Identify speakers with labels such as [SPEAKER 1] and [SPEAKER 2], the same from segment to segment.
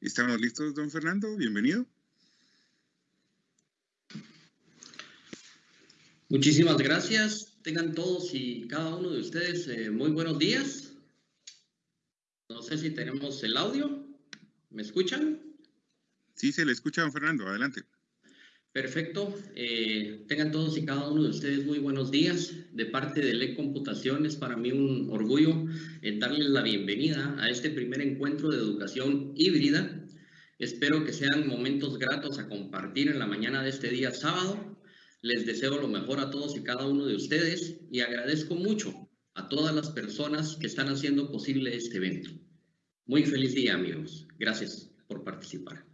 [SPEAKER 1] Estamos listos, don Fernando. Bienvenido.
[SPEAKER 2] Muchísimas gracias. Tengan todos y cada uno de ustedes eh, muy buenos días. No sé si tenemos el audio. ¿Me escuchan?
[SPEAKER 1] Sí, se le escucha, don Fernando. Adelante.
[SPEAKER 2] Perfecto. Eh, tengan todos y cada uno de ustedes muy buenos días. De parte de LEC Computación es para mí un orgullo en darles la bienvenida a este primer encuentro de educación híbrida. Espero que sean momentos gratos a compartir en la mañana de este día sábado. Les deseo lo mejor a todos y cada uno de ustedes y agradezco mucho a todas las personas que están haciendo posible este evento. Muy feliz día, amigos. Gracias por participar.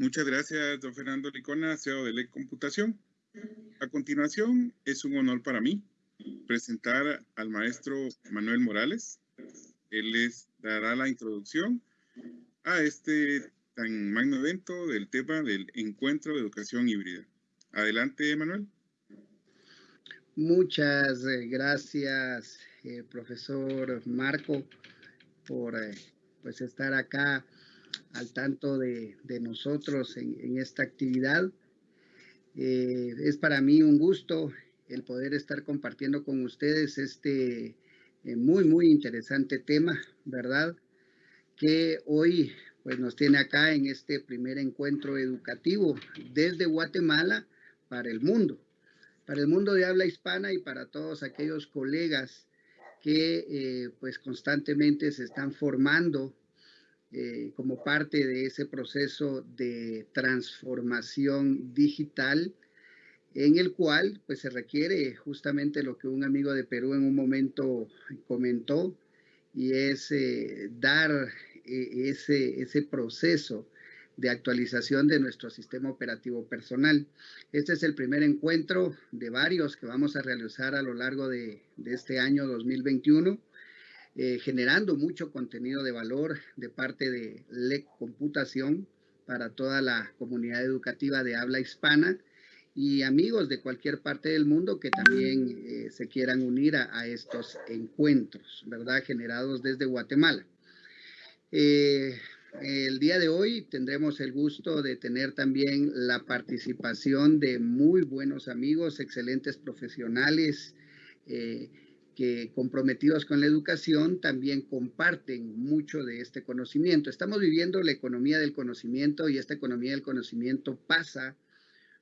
[SPEAKER 1] Muchas gracias, don Fernando Licona, CEO de LEC Computación. A continuación, es un honor para mí presentar al maestro Manuel Morales. Él les dará la introducción a este tan magno evento del tema del encuentro de educación híbrida. Adelante, Manuel.
[SPEAKER 3] Muchas eh, gracias, eh, profesor Marco, por eh, pues estar acá al tanto de, nosotros en, esta actividad. Eh, es para mí un gusto el poder estar compartiendo con ustedes este eh, muy, muy interesante tema, ¿verdad? Que hoy pues nos tiene acá en este primer encuentro educativo desde Guatemala para el mundo, para el mundo de habla hispana y para todos aquellos colegas que eh, pues constantemente se están formando eh, como parte de ese proceso de transformación digital en el cual pues se requiere justamente lo que un amigo de Perú en un momento comentó y es eh, dar eh, ese, ese proceso de actualización de nuestro sistema operativo personal. Este es el primer encuentro de varios que vamos a realizar a lo largo de, de este año 2021 eh, generando mucho contenido de valor de parte de LEC Computación para toda la comunidad educativa de habla hispana y amigos de cualquier parte del mundo que también eh, se quieran unir a, estos encuentros, ¿verdad? Generados desde Guatemala. Eh, el día de hoy tendremos el gusto de tener también la participación de muy buenos amigos, excelentes profesionales, que comprometidos con la educación también comparten mucho de este conocimiento. Estamos viviendo la economía del conocimiento y esta economía del conocimiento pasa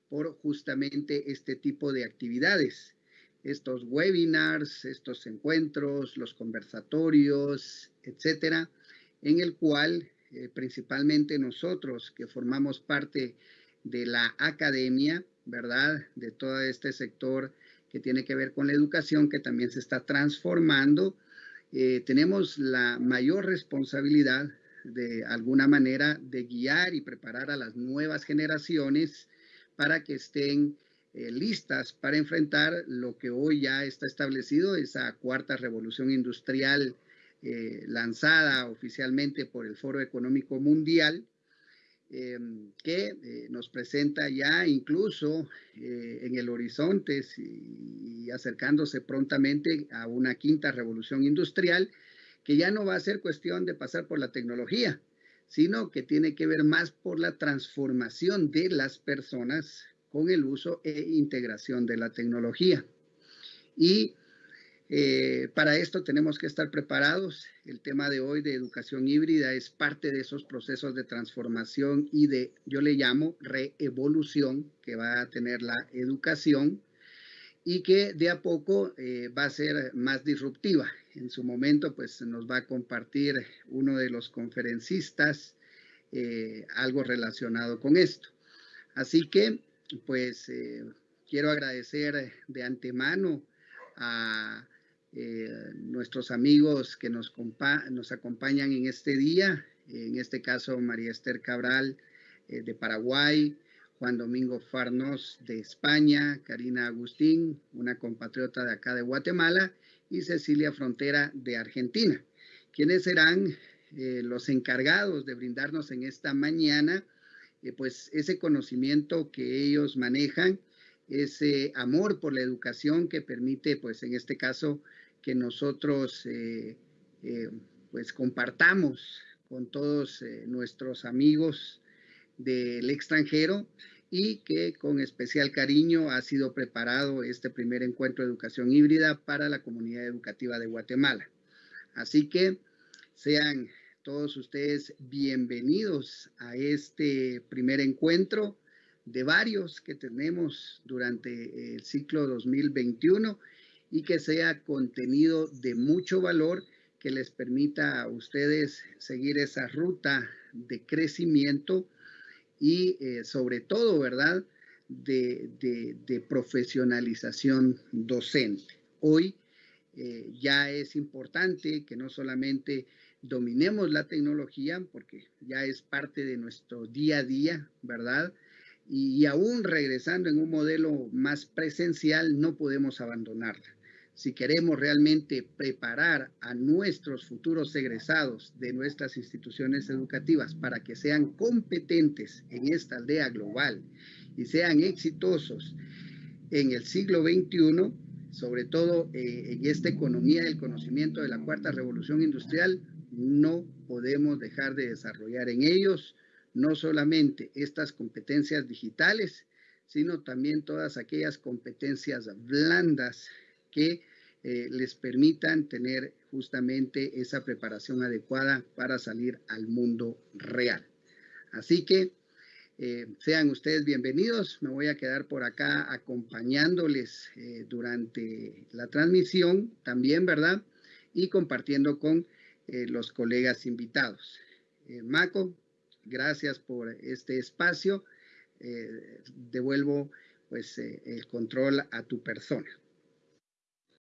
[SPEAKER 3] por justamente este tipo de actividades. Estos webinars, estos encuentros, los conversatorios, etcétera, en el cual eh, principalmente nosotros que formamos parte de la academia, ¿verdad? De todo este sector que tiene que ver con la educación, que también se está transformando. Eh, tenemos la mayor responsabilidad de alguna manera de guiar y preparar a las nuevas generaciones para que estén eh, listas para enfrentar lo que hoy ya está establecido, esa cuarta revolución industrial eh, lanzada oficialmente por el Foro Económico Mundial, Em, que eh, nos presenta ya incluso eh, en el horizonte y acercándose prontamente a una quinta revolución industrial, que ya no va a ser cuestión de pasar por la tecnología, sino que tiene que ver más por la transformación de las personas con el uso e integración de la tecnología. Y eh, para esto tenemos que estar preparados. El tema de hoy de educación híbrida es parte de esos procesos de transformación y de, yo le llamo, reevolución que va a tener la educación y que de a poco eh, va a ser más disruptiva. En su momento, pues nos va a compartir uno de los conferencistas eh, algo relacionado con esto. Así que, pues, quiero agradecer de antemano a eh, nuestros amigos que nos, nos acompañan en este día, en este caso María Esther Cabral eh, de Paraguay, Juan Domingo Farnos de España, Karina Agustín, una compatriota de acá de Guatemala, y Cecilia Frontera de Argentina, quienes serán eh, los encargados de brindarnos en esta mañana pues ese conocimiento que ellos manejan, ese amor por la educación que permite pues en este caso que nosotros eh, pues compartamos con todos nuestros amigos del extranjero y que con especial cariño ha sido preparado este primer encuentro de educación híbrida para la comunidad educativa de Guatemala. Así que sean todos ustedes bienvenidos a este primer encuentro de varios que tenemos durante el ciclo 2021 y que sea contenido de mucho valor que les permita a ustedes seguir esa ruta de crecimiento y eh, sobre todo, ¿verdad?, de, profesionalización docente. Hoy eh, ya es importante que no solamente dominemos la tecnología, porque ya es parte de nuestro día a día, ¿verdad? Y aún regresando en un modelo más presencial, no podemos abandonarla. Si queremos realmente preparar a nuestros futuros egresados de nuestras instituciones educativas para que sean competentes en esta aldea global y sean exitosos en el siglo XXI, sobre todo eh, en esta economía del conocimiento de la cuarta revolución industrial, no podemos dejar de desarrollar en ellos no solamente estas competencias digitales, sino también todas aquellas competencias blandas que eh, les permitan tener justamente esa preparación adecuada para salir al mundo real. Así que eh, sean ustedes bienvenidos. Me voy a quedar por acá acompañándoles eh, durante la transmisión también, ¿verdad? Y compartiendo con los colegas invitados. Maco, gracias por este espacio. devuelvo pues el control a tu persona.